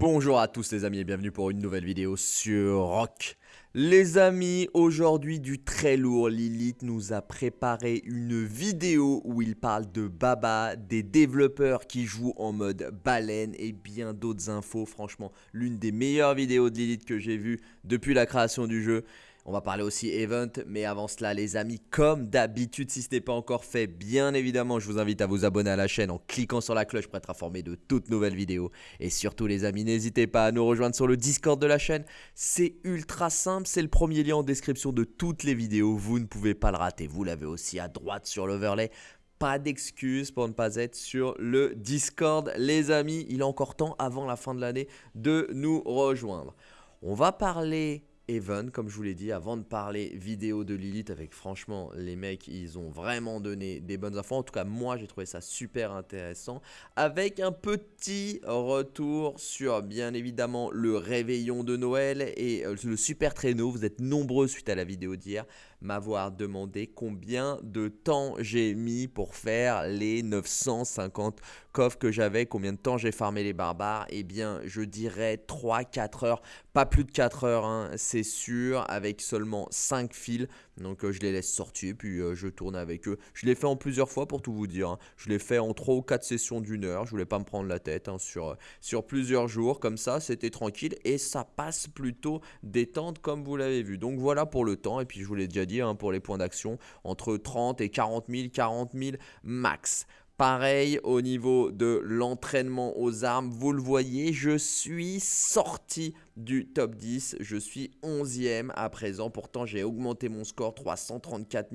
Bonjour à tous les amis et bienvenue pour une nouvelle vidéo sur Rock. Les amis, aujourd'hui du très lourd, Lilith nous a préparé une vidéo où il parle de Baba, des développeurs qui jouent en mode baleine et bien d'autres infos. Franchement, l'une des meilleures vidéos de Lilith que j'ai vues depuis la création du jeu. On va parler aussi event, mais avant cela les amis, comme d'habitude, si ce n'est pas encore fait, bien évidemment, je vous invite à vous abonner à la chaîne en cliquant sur la cloche pour être informé de toutes nouvelles vidéos. Et surtout les amis, n'hésitez pas à nous rejoindre sur le Discord de la chaîne. C'est ultra simple, c'est le premier lien en description de toutes les vidéos, vous ne pouvez pas le rater. Vous l'avez aussi à droite sur l'overlay pas d'excuses pour ne pas être sur le Discord. Les amis, il est encore temps avant la fin de l'année de nous rejoindre. On va parler Even, comme je vous l'ai dit, avant de parler vidéo de Lilith, avec franchement, les mecs, ils ont vraiment donné des bonnes infos. En tout cas, moi, j'ai trouvé ça super intéressant. Avec un petit retour sur, bien évidemment, le réveillon de Noël et euh, le super traîneau. Vous êtes nombreux suite à la vidéo d'hier m'avoir demandé combien de temps j'ai mis pour faire les 950 coffres que j'avais, combien de temps j'ai farmé les barbares. Eh bien, je dirais 3-4 heures, pas plus de 4 heures, hein, c'est sûr, avec seulement 5 fils. Donc euh, je les laisse sortir, puis euh, je tourne avec eux. Je l'ai fait en plusieurs fois pour tout vous dire. Hein. Je l'ai fait en 3 ou 4 sessions d'une heure. Je voulais pas me prendre la tête hein, sur, euh, sur plusieurs jours. Comme ça, c'était tranquille et ça passe plutôt détente comme vous l'avez vu. Donc voilà pour le temps. Et puis je vous l'ai déjà dit hein, pour les points d'action, entre 30 et 40 000, 40 000 max. Pareil au niveau de l'entraînement aux armes, vous le voyez, je suis sorti du top 10. Je suis 11e à présent. Pourtant, j'ai augmenté mon score 334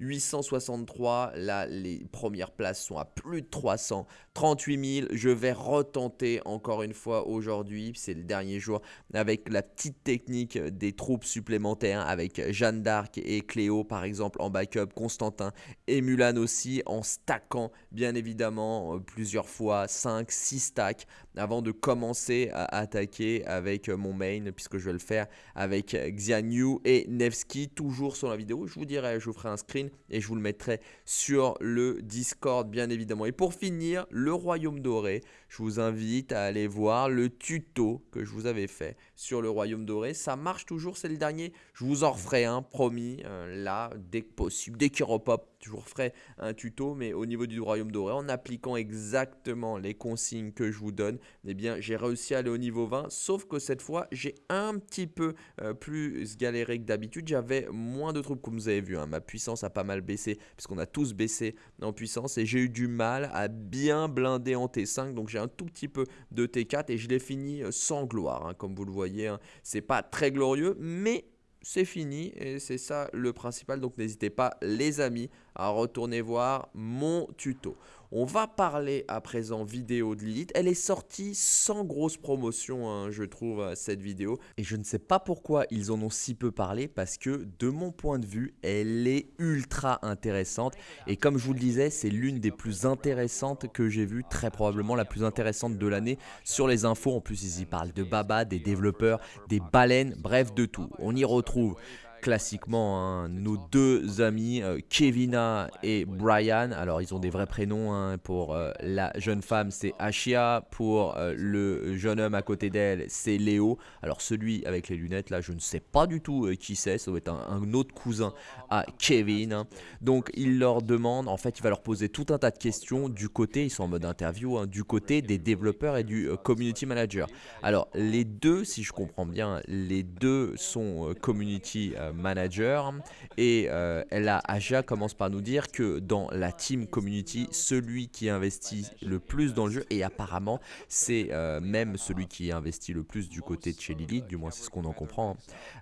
863. Là, les premières places sont à plus de 338 000. Je vais retenter encore une fois aujourd'hui. C'est le dernier jour avec la petite technique des troupes supplémentaires avec Jeanne d'Arc et Cléo par exemple en backup, Constantin et Mulan aussi en stackant bien évidemment plusieurs fois 5, 6 stacks avant de commencer à attaquer avec mon main puisque je vais le faire avec Xianyu et Nevsky toujours sur la vidéo. Je vous dirai, je vous ferai un screen et je vous le mettrai sur le Discord bien évidemment. Et pour finir, le Royaume Doré, je vous invite à aller voir le tuto que je vous avais fait sur le Royaume Doré. Ça marche toujours, c'est le dernier. Je vous en referai un, promis, euh, là, dès que possible, dès qu'il repop, je vous referai un tuto, mais au niveau du Royaume Doré, en appliquant exactement les consignes que je vous donne, eh bien, j'ai réussi à aller au niveau 20, sauf que cette fois, j'ai un petit peu euh, plus galéré que d'habitude. J'avais moins de troupes, comme vous avez vu. Hein. Ma puissance a pas mal baissé, puisqu'on a tous baissé en puissance, et j'ai eu du mal à bien blinder en T5, donc j'ai un tout petit peu de T4, et je l'ai fini euh, sans gloire, hein. comme vous le voyez. Hein. C'est pas très glorieux, mais c'est fini et c'est ça le principal. Donc n'hésitez pas les amis à retourner voir mon tuto. On va parler à présent vidéo de Lilith. Elle est sortie sans grosse promotion, hein, je trouve, cette vidéo. Et je ne sais pas pourquoi ils en ont si peu parlé, parce que de mon point de vue, elle est ultra intéressante. Et comme je vous le disais, c'est l'une des plus intéressantes que j'ai vues, très probablement la plus intéressante de l'année sur les infos. En plus, ils y parlent de Baba, des développeurs, des baleines, bref, de tout. On y retrouve classiquement hein, nos deux amis euh, Kevina et Brian. Alors ils ont des vrais prénoms hein, pour euh, la jeune femme c'est Ashia, pour euh, le jeune homme à côté d'elle c'est Léo. Alors celui avec les lunettes là je ne sais pas du tout qui c'est, ça doit être un, autre cousin à Kevin. Hein. Donc il leur demande, en fait il va leur poser tout un tas de questions du côté, ils sont en mode interview, du côté des développeurs et du community manager. Alors les deux si je comprends bien, les deux sont community manager. Et euh, là, Aja commence par nous dire que dans la team community, celui qui investit le plus dans le jeu, et apparemment c'est euh, même celui qui investit le plus du côté de chez Lilith, du moins c'est ce qu'on en comprend,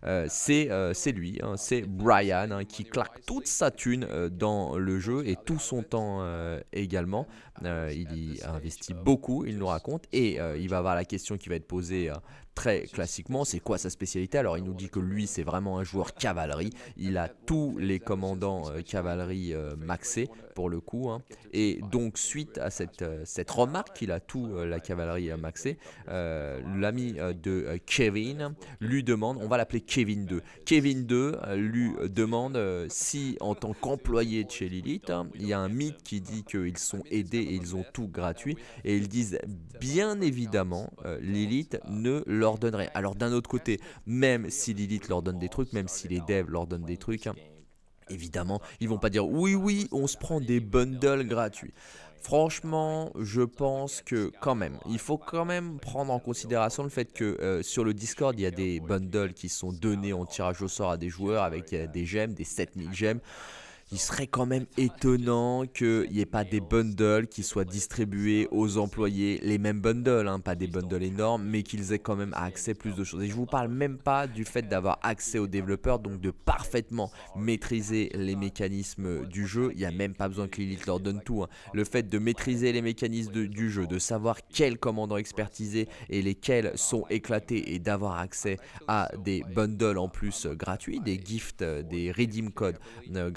euh, c'est lui, hein, c'est Brian hein, qui claque toute sa thune dans le jeu et tout son temps également. Il y investit beaucoup, il nous raconte, et il va avoir la question qui va être posée très classiquement, c'est quoi sa spécialité? Alors il nous dit que lui c'est vraiment un joueur cavalerie, il a tous les commandants cavalerie maxés pour le coup, hein. et donc suite à cette, cette remarque qu'il a tout la cavalerie maxée, l'ami de Kevin lui demande, on va l'appeler Kevin 2, Kevin 2 lui demande si en tant qu'employé de chez Lilith, hein, il y a un mythe qui dit qu'ils sont aidés ils ont tout gratuit, et ils disent bien évidemment Lilith ne leur donnerait. Alors d'un autre côté, même si Lilith leur donne des trucs, même si les devs leur donnent des trucs, hein, évidemment, ils vont pas dire oui oui, on se prend des bundles gratuits. Franchement, je pense que quand même, il faut quand même prendre en considération le fait que euh, sur le Discord, il y a des bundles qui sont donnés en tirage au sort à des joueurs avec euh, des gemmes, des 7000 gemmes il serait quand même étonnant qu'il n'y ait pas des bundles qui soient distribués aux employés, les mêmes bundles, hein, pas des bundles énormes, mais qu'ils aient quand même accès à plus de choses. Et je vous parle même pas du fait d'avoir accès aux développeurs, donc de parfaitement maîtriser les mécanismes du jeu. Il n'y a même pas besoin que Lilith leur donne tout. Hein. Le fait de maîtriser les mécanismes du jeu, de savoir quels commandants expertisés et lesquels sont éclatés et d'avoir accès à des bundles en plus gratuits, des gifts, des redeem codes euh,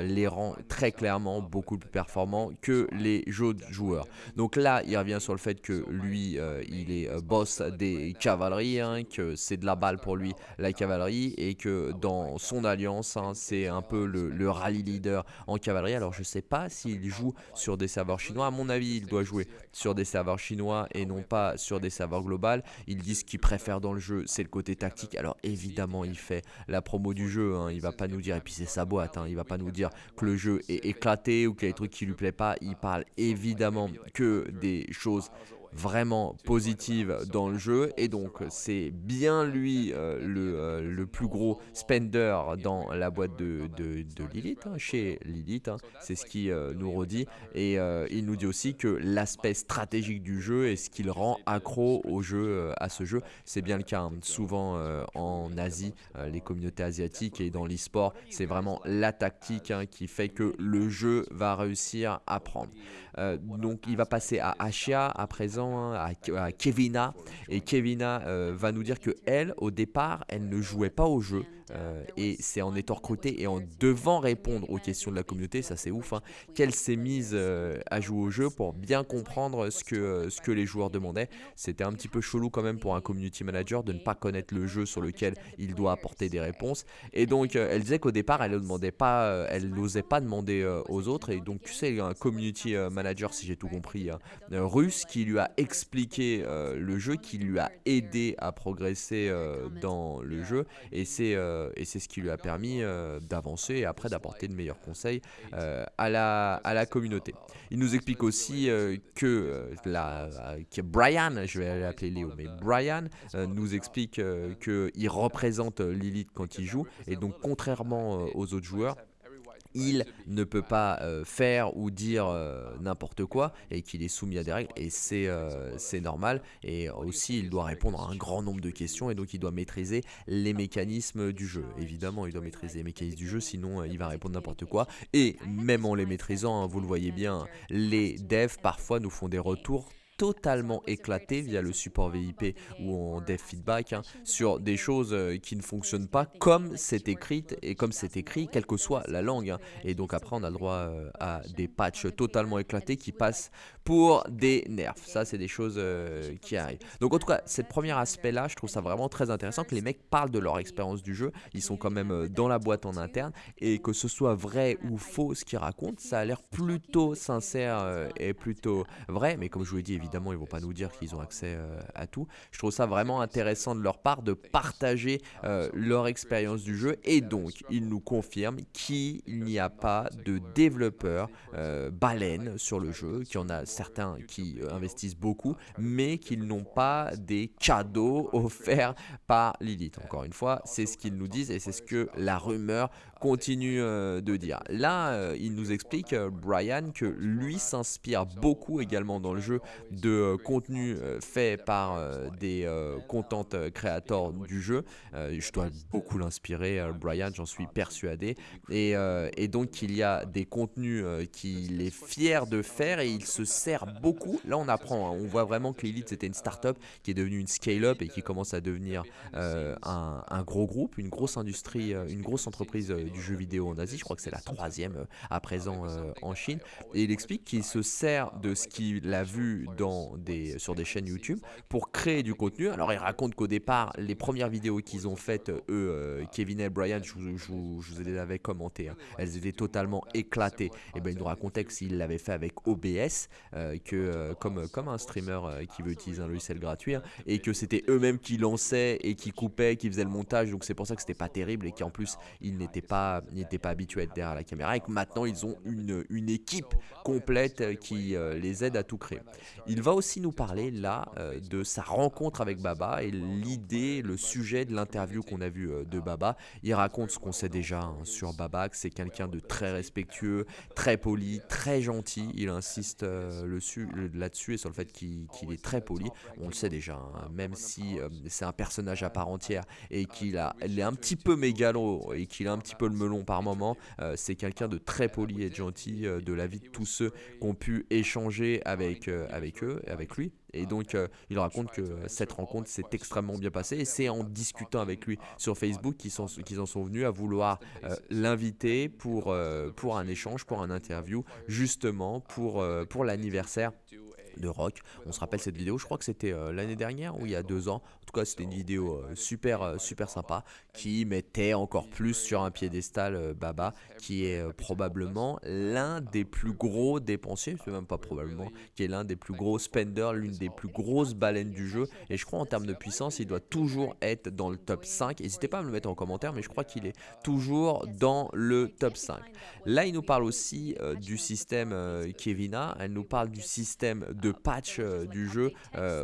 les rend très clairement beaucoup plus performants que les de joueurs. Donc là, il revient sur le fait que lui, euh, il est euh, boss des cavaleries, hein, que c'est de la balle pour lui la cavalerie, et que dans son alliance, hein, c'est un peu le, rallye leader en cavalerie. Alors je sais pas s'il joue sur des serveurs chinois, à mon avis, il doit jouer sur des serveurs chinois et non pas sur des serveurs globales. Il dit ce qu'il préfère dans le jeu, c'est le côté tactique. Alors évidemment, il fait la promo du jeu, hein, il va pas nous dire, et puis c'est sa boîte, hein, il va pas nous dire que le jeu est éclaté ou qu'il y a des trucs qui lui plaît pas. Il parle évidemment que des choses vraiment positive dans le jeu et donc c'est bien lui euh, le, euh, le, plus gros spender dans la boîte de, de, Lilith, hein, chez Lilith, hein. c'est ce qui euh, nous redit et il nous dit aussi que l'aspect stratégique du jeu est ce qui le rend accro au jeu, à ce jeu, c'est bien le cas hein. souvent en Asie, les communautés asiatiques et dans l'e-sport, c'est vraiment la tactique qui fait que le jeu va réussir à prendre. donc il va passer à Ashia à présent Hein, à, Kevina. Et Kevina euh, va nous dire que elle au départ elle ne jouait pas au jeu euh, et c'est en étant recrutée et en devant répondre aux questions de la communauté, ça c'est ouf, hein, qu'elle s'est mise euh, à jouer au jeu pour bien comprendre ce que, ce que les joueurs demandaient. C'était un petit peu chelou quand même pour un community manager de ne pas connaître le jeu sur lequel il doit apporter des réponses. Et donc euh, elle disait qu'au départ elle demandait pas, elle n'osait pas demander aux autres. Et donc tu sais, un community manager, si j'ai tout compris, hein, russe qui lui a expliqué le jeu, qui lui a aidé à progresser dans le jeu. Et c'est euh, et c'est ce qui lui a permis euh, d'avancer et après d'apporter de meilleurs conseils euh, à, la, communauté. Il nous explique aussi que, que Brian, je vais l'appeler Léo, mais Brian nous explique qu'il représente Lilith quand il joue et donc contrairement aux autres joueurs, il ne peut pas euh, faire ou dire euh, n'importe quoi et qu'il est soumis à des règles et euh, c'est normal. Et aussi il doit répondre à un grand nombre de questions et donc il doit maîtriser les mécanismes du jeu. Évidemment il doit maîtriser les mécanismes du jeu sinon il va répondre n'importe quoi. Et même en les maîtrisant hein, vous le voyez bien les devs parfois nous font des retours totalement éclaté via le support VIP ou en dev feedback hein, sur des choses euh, qui ne fonctionnent pas comme c'est écrit et comme c'est écrit quelle que soit la langue hein. et donc après on a le droit euh, à des patchs totalement éclatés qui passent pour des nerfs. Ça c'est des choses euh, qui arrivent. Donc en tout cas cette premier aspect là je trouve ça vraiment très intéressant que les mecs parlent de leur expérience du jeu. Ils sont quand même dans la boîte en interne et que ce soit vrai ou faux ce qu'ils racontent ça a l'air plutôt sincère et plutôt vrai. Mais comme je vous l'ai dit évidemment évidemment, ils vont pas nous dire qu'ils ont accès euh, à tout. Je trouve ça vraiment intéressant de leur part de partager euh, leur expérience du jeu et donc ils nous confirment qu'il n'y a pas de développeurs euh, baleines sur le jeu, qu'il y en a certains qui investissent beaucoup, mais qu'ils n'ont pas des cadeaux offerts par Lilith. Encore une fois, c'est ce qu'ils nous disent et c'est ce que la rumeur continue de dire. Là, il nous explique, Brian, que lui s'inspire beaucoup également dans le jeu de contenu fait par des content créateurs du jeu. je dois beaucoup l'inspirer, Brian, j'en suis persuadé. Et, et, donc il y a des contenus qu'il est fier de faire et il se sert beaucoup. Là on apprend, hein. on voit vraiment que Lilith c'était une start-up qui est devenue une scale-up et qui commence à devenir un, un, gros groupe, une grosse industrie, une grosse entreprise du jeu vidéo en Asie. Je crois que c'est la troisième à présent en Chine. Et il explique qu'il se sert de ce qu'il a vu sur des chaînes YouTube pour créer du contenu. Alors il raconte qu'au départ, les premières vidéos qu'ils ont faites, eux, euh, Kevin et Brian, je, vous les avais commentées, hein, elles étaient totalement éclatées. Et ben il nous racontait que s'il l'avait fait avec OBS, euh, que euh, comme, comme un streamer qui veut utiliser un logiciel gratuit, hein, et que c'était eux-mêmes qui lançaient et qui coupaient, qui faisaient le montage. Donc c'est pour ça que c'était pas terrible et qu'en plus ils n'étaient pas, pas habitués à être derrière la caméra et que maintenant ils ont une, une équipe complète qui les aide à tout créer. Il va aussi nous parler là de sa rencontre avec Baba et l'idée, le sujet de l'interview qu'on a vu euh, de Baba. Il raconte ce qu'on sait déjà hein, sur Baba, que c'est quelqu'un de très respectueux, très poli, très gentil. Il insiste euh, là-dessus et sur le fait qu'il est très poli. On le sait déjà, hein, même si euh, c'est un personnage à part entière et qu'il est un petit peu mégalo et qu'il a un petit peu le melon par moment, c'est quelqu'un de très poli et gentil de la vie de tous ceux qui ont pu échanger avec, avec eux, avec lui. Et donc, euh, il raconte que cette rencontre s'est extrêmement bien passée. Et c'est en discutant avec lui sur Facebook qu'ils en sont venus à vouloir euh, l'inviter pour, euh, pour un échange, pour un interview, justement pour, pour l'anniversaire de rock. On se rappelle cette vidéo, je crois que c'était l'année dernière ou il y a deux ans cas, c'était une vidéo euh, super, euh, super sympa qui mettait encore plus sur un piédestal euh, Baba, qui est probablement l'un des plus gros dépensiers, c'est même pas probablement, qui est l'un des plus gros spenders, l'une des plus grosses baleines du jeu. Et je crois en termes de puissance, il doit toujours être dans le top 5. N'hésitez pas à me le mettre en commentaire, mais je crois qu'il est toujours dans le top 5. Là, il nous parle aussi du système Kevina, elle nous parle du système de patch du jeu.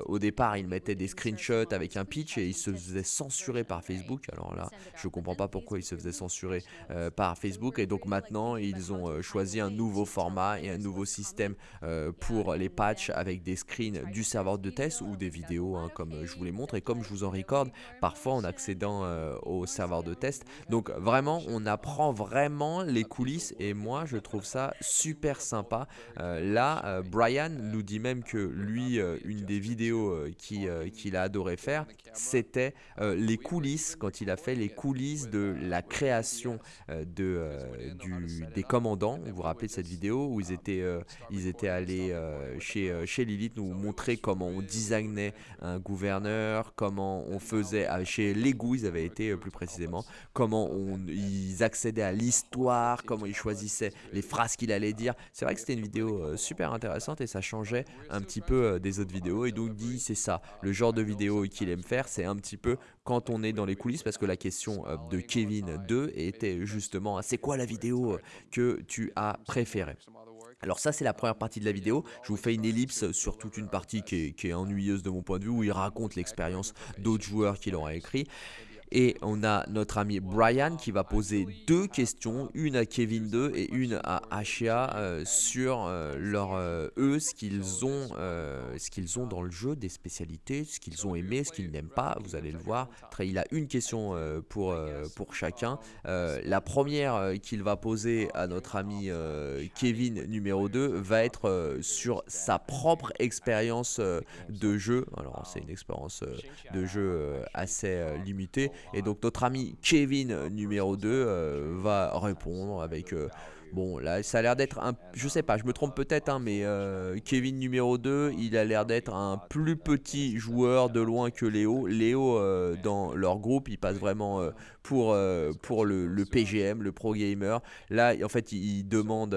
au départ, il mettait des screenshots avec un pitch et il se faisait censurer par Facebook. Alors là, je comprends pas pourquoi il se faisait censurer euh, par Facebook. Et donc maintenant, ils ont euh, choisi un nouveau format et un nouveau système euh, pour les patchs avec des screens du serveur de test ou des vidéos, hein, comme je vous les montre et comme je vous en recorde parfois en accédant au serveur de test. Donc vraiment, on apprend vraiment les coulisses et moi, je trouve ça super sympa. là, Brian nous dit même que lui, une des vidéos qu'il a adoré faire, c'était euh, les coulisses, quand il a fait les coulisses de la création euh, de, euh, du, des commandants. Vous vous rappelez de cette vidéo où ils étaient, ils étaient allés chez, chez Lilith nous montrer comment on designait un gouverneur, comment on faisait, chez Lego ils avaient été plus précisément, comment on, ils accédaient à l'histoire, comment ils choisissaient les phrases qu'il allait dire. C'est vrai que c'était une vidéo super intéressante et ça changeait un petit peu des autres vidéos. Et donc dit c'est ça, le genre de vidéo qu'il aime faire, c'est un petit peu quand on est dans les coulisses, parce que la question euh, de Kevin 2 était justement, c'est quoi la vidéo euh, que tu as préférée? Alors ça c'est la première partie de la vidéo, je vous fais une ellipse sur toute une partie qui est, qui est ennuyeuse de mon point de vue où il raconte l'expérience d'autres joueurs qui l'ont écrit et on a notre ami Brian qui va poser deux questions, une à Kevin 2 et une à Ashia euh, sur euh, leur euh, eux, ce qu'ils ont, ce qu'ils ont dans le jeu, des spécialités, ce qu'ils ont aimé, ce qu'ils n'aiment pas. Vous allez le voir. Il a une question pour pour chacun. la première qu'il va poser à notre ami Kevin numéro 2 va être sur sa propre expérience de jeu. Alors c'est une expérience de jeu assez limitée et donc notre ami Kevin numéro 2 euh, va répondre avec euh, Bon, là, ça a l'air d'être un. Je sais pas, je me trompe peut-être, hein, mais euh, Kevin numéro 2, il a l'air d'être un plus petit joueur de loin que Léo. Léo, euh, dans leur groupe, il passe vraiment euh, pour, le, PGM, le Pro Gamer. Là, en fait, il, demande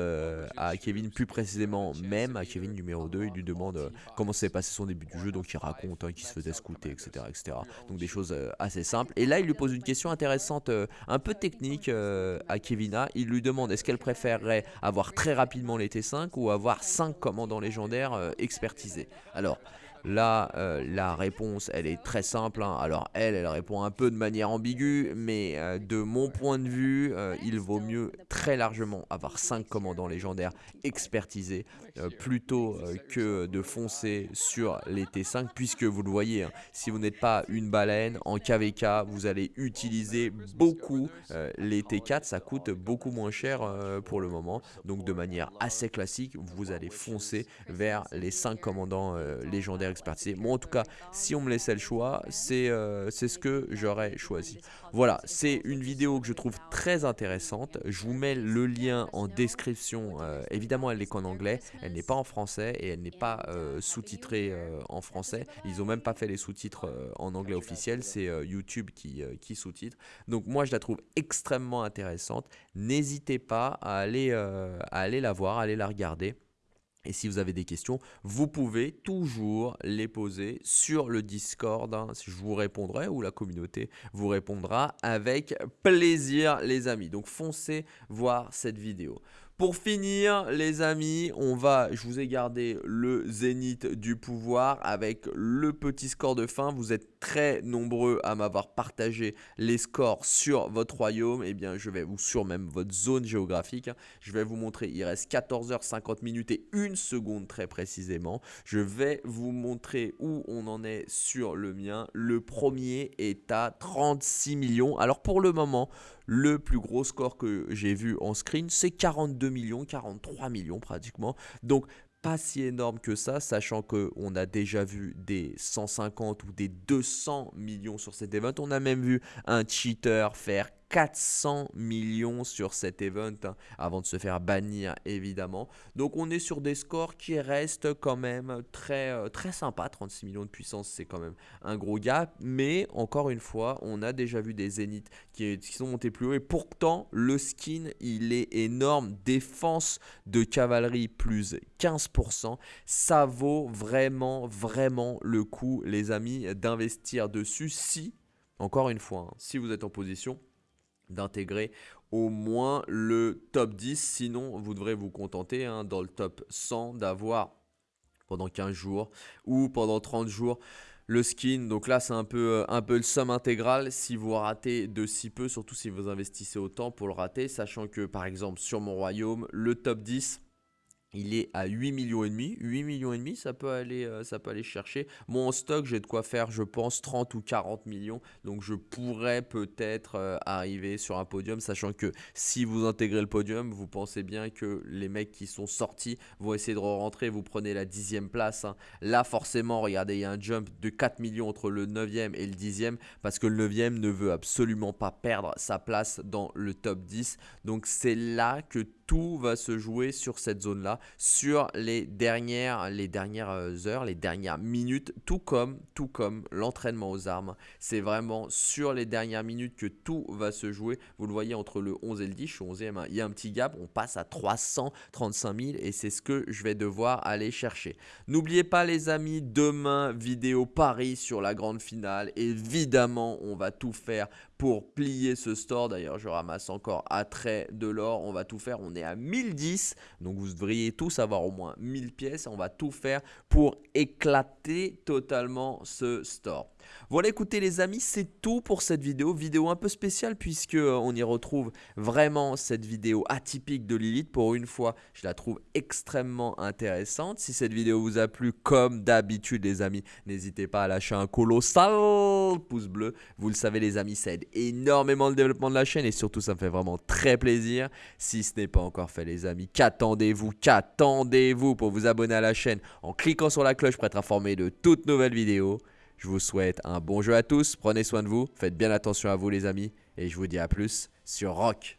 à Kevin, plus précisément, même à Kevin numéro 2, il lui demande comment s'est passé son début du jeu. Donc, il raconte hein, qu'il se faisait scouter, etc., etc. Donc, des choses assez simples. Et là, il lui pose une question intéressante, un peu technique à Kevina. Il lui demande est-ce qu'elle préfère avoir très rapidement les T5 ou avoir 5 commandants légendaires euh, expertisés. Alors, Là, euh, la réponse, elle est très simple. Hein. Alors, elle, elle répond un peu de manière ambiguë, mais euh, de mon point de vue, euh, il vaut mieux très largement avoir 5 commandants légendaires expertisés plutôt que de foncer sur les T5, puisque vous le voyez, hein, si vous n'êtes pas une baleine, en KVK, vous allez utiliser beaucoup les T4, ça coûte beaucoup moins cher pour le moment. Donc, de manière assez classique, vous allez foncer vers les 5 commandants légendaires expertisé. Moi, en tout cas, si on me laissait le choix, euh, c'est ce que j'aurais choisi. Voilà, c'est une vidéo que je trouve très intéressante. Je vous mets le lien en description. Euh, évidemment, elle n'est qu'en anglais. Elle n'est pas en français et elle n'est pas euh, sous-titrée en français. Ils n'ont même pas fait les sous-titres en anglais officiel. C'est YouTube qui, sous-titre. Donc moi, je la trouve extrêmement intéressante. N'hésitez pas à aller, à aller la voir, à aller la regarder. Et si vous avez des questions, vous pouvez toujours les poser sur le Discord. Hein. Je vous répondrai ou la communauté vous répondra avec plaisir les amis. Donc foncez voir cette vidéo. Pour finir, les amis, on va, je vous ai gardé le zénith du pouvoir avec le petit score de fin. Vous êtes très nombreux à m'avoir partagé les scores sur votre royaume. Eh bien, je vais vous, sur même votre zone géographique, hein. je vais vous montrer, il reste 14h50 minutes et une seconde très précisément. Je vais vous montrer où on en est sur le mien. Le premier est à 36 millions. Alors pour le moment, le plus gros score que j'ai vu en screen, c'est 42 millions, 43 millions pratiquement. Donc pas si énorme que ça, sachant qu'on a déjà vu des 150 ou des 200 millions sur cet event. On a même vu un cheater faire 400 millions sur cet event hein, avant de se faire bannir évidemment. Donc on est sur des scores qui restent quand même très, euh, très sympa. 36 millions de puissance c'est quand même un gros gap. Mais encore une fois on a déjà vu des zéniths qui, qui sont montés plus haut. Et pourtant le skin il est énorme. Défense de cavalerie plus 15%. Ça vaut vraiment vraiment le coup les amis d'investir dessus si encore une fois, hein, si vous êtes en position d'intégrer au moins le top 10. Sinon, vous devrez vous contenter hein, dans le top 100 d'avoir pendant 15 jours ou pendant 30 jours le skin. Donc là, c'est un peu, euh, un peu le somme intégral si vous ratez de si peu, surtout si vous investissez autant pour le rater. Sachant que, par exemple, sur mon royaume, le top 10 il est à 8 millions et demi. 8 millions et demi, ça peut aller, euh, ça peut aller chercher. Moi, en stock, j'ai de quoi faire, je pense, 30 ou 40 millions. Donc, je pourrais peut-être euh, arriver sur un podium, sachant que si vous intégrez le podium, vous pensez bien que les mecs qui sont sortis vont essayer de rentrer. Vous prenez la dixième place. Hein. Là, forcément, regardez, il y a un jump de 4 millions entre le 9e et le 10e, parce que le 9e ne veut absolument pas perdre sa place dans le top 10. Donc, c'est là que tout va se jouer sur cette zone-là, sur les dernières, les dernières euh, heures, les dernières minutes, tout comme, tout comme l'entraînement aux armes. C'est vraiment sur les dernières minutes que tout va se jouer. Vous le voyez entre le 11 et le 10, je suis 11e, hein. il y a un petit gap, on passe à 335 000 et c'est ce que je vais devoir aller chercher. N'oubliez pas les amis, demain, vidéo Paris sur la grande finale. Évidemment, on va tout faire pour plier ce store. D'ailleurs, je ramasse encore à trait de l'or. On va tout faire. On est à 1010. Donc, vous devriez tous avoir au moins 1000 pièces. On va tout faire pour éclater totalement ce store. Voilà écoutez les amis c'est tout pour cette vidéo, vidéo un peu spéciale puisque euh, on y retrouve vraiment cette vidéo atypique de Lilith pour une fois je la trouve extrêmement intéressante. Si cette vidéo vous a plu comme d'habitude les amis n'hésitez pas à lâcher un colossal pouce bleu, vous le savez les amis ça aide énormément le développement de la chaîne et surtout ça me fait vraiment très plaisir. Si ce n'est pas encore fait les amis, qu'attendez-vous, qu'attendez-vous pour vous abonner à la chaîne en cliquant sur la cloche pour être informé de toutes nouvelles vidéos. Je vous souhaite un bon jeu à tous, prenez soin de vous, faites bien attention à vous les amis, et je vous dis à plus sur Rock.